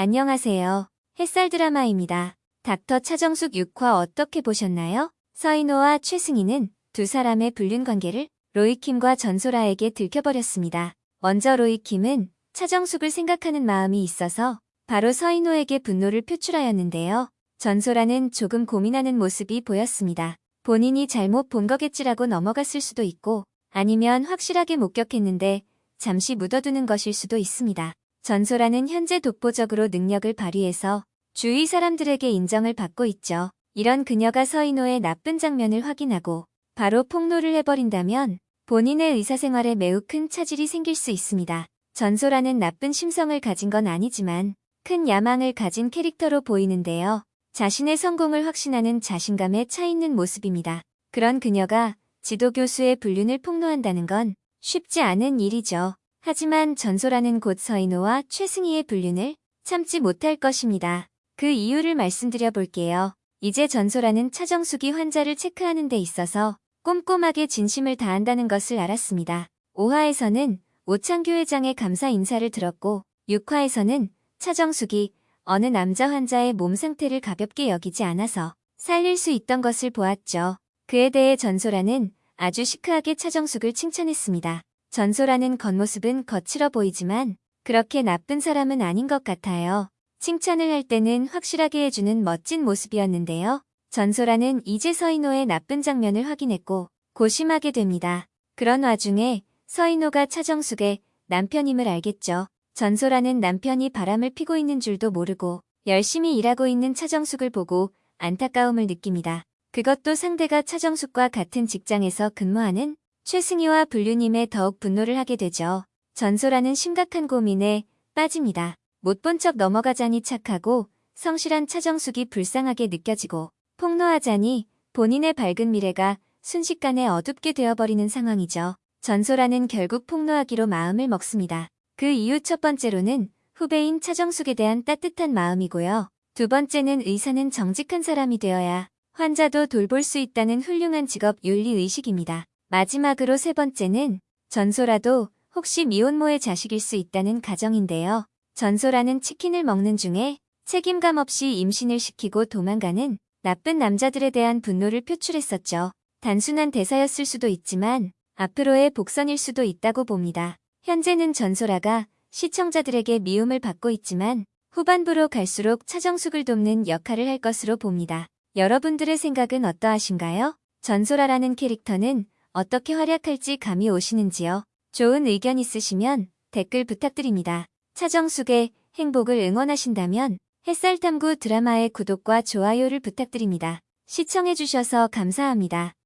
안녕하세요. 햇살 드라마입니다. 닥터 차정숙 6화 어떻게 보셨나요? 서인호와 최승희는 두 사람의 불륜 관계를 로이킴과 전소라에게 들켜버렸습니다. 먼저 로이킴은 차정숙을 생각하는 마음이 있어서 바로 서인호에게 분노를 표출하였는데요. 전소라는 조금 고민하는 모습이 보였습니다. 본인이 잘못 본 거겠지라고 넘어갔을 수도 있고 아니면 확실하게 목격했는데 잠시 묻어두는 것일 수도 있습니다. 전소라는 현재 독보적으로 능력을 발휘해서 주위 사람들에게 인정을 받고 있죠. 이런 그녀가 서인호의 나쁜 장면을 확인하고 바로 폭로를 해버린다면 본인의 의사생활에 매우 큰 차질이 생길 수 있습니다. 전소라는 나쁜 심성을 가진 건 아니지만 큰 야망을 가진 캐릭터로 보이는데요. 자신의 성공을 확신하는 자신감에 차 있는 모습입니다. 그런 그녀가 지도교수의 불륜을 폭로한다는 건 쉽지 않은 일이죠. 하지만 전소라는 곧 서인호와 최승희의 불륜을 참지 못할 것입니다. 그 이유를 말씀드려 볼게요. 이제 전소라는 차정숙이 환자를 체크하는 데 있어서 꼼꼼하게 진심을 다한다는 것을 알았습니다. 5화에서는 오창규 회장의 감사 인사를 들었고 6화에서는 차정숙이 어느 남자 환자의 몸 상태를 가볍게 여기지 않아서 살릴 수 있던 것을 보았죠. 그에 대해 전소라는 아주 시크하게 차정숙을 칭찬했습니다. 전소라는 겉모습은 거칠어 보이지만 그렇게 나쁜 사람은 아닌 것 같아요. 칭찬을 할 때는 확실하게 해주는 멋진 모습이었는데요. 전소라는 이제 서인호의 나쁜 장면을 확인했고 고심하게 됩니다. 그런 와중에 서인호가 차정숙의 남편임을 알겠죠. 전소라는 남편이 바람을 피고 있는 줄도 모르고 열심히 일하고 있는 차정숙을 보고 안타까움을 느낍니다. 그것도 상대가 차정숙과 같은 직장에서 근무하는 최승희와 불륜임에 더욱 분노를 하게 되죠. 전소라는 심각한 고민에 빠집니다. 못 본 척 넘어가자니 착하고 성실한 차정숙이 불쌍하게 느껴지고 폭로하자니 본인의 밝은 미래가 순식간에 어둡게 되어버리는 상황이죠. 전소라는 결국 폭로하기로 마음을 먹습니다. 그 이유 첫 번째로는 후배인 차정숙에 대한 따뜻한 마음이고요. 두 번째는 의사는 정직한 사람이 되어야 환자도 돌볼 수 있다는 훌륭한 직업 윤리의식입니다. 마지막으로 세 번째는 전소라도 혹시 미혼모의 자식일 수 있다는 가정인데요. 전소라는 치킨을 먹는 중에 책임감 없이 임신을 시키고 도망가는 나쁜 남자들에 대한 분노를 표출했었죠. 단순한 대사였을 수도 있지만 앞으로의 복선일 수도 있다고 봅니다. 현재는 전소라가 시청자들에게 미움을 받고 있지만 후반부로 갈수록 차정숙을 돕는 역할을 할 것으로 봅니다. 여러분들의 생각은 어떠하신가요? 전소라라는 캐릭터는 어떻게 활약할지 감이 오시는지요? 좋은 의견 있으시면 댓글 부탁드립니다. 차정숙의 행복을 응원하신다면 햇살탐구 드라마의 구독과 좋아요를 부탁드립니다. 시청해주셔서 감사합니다.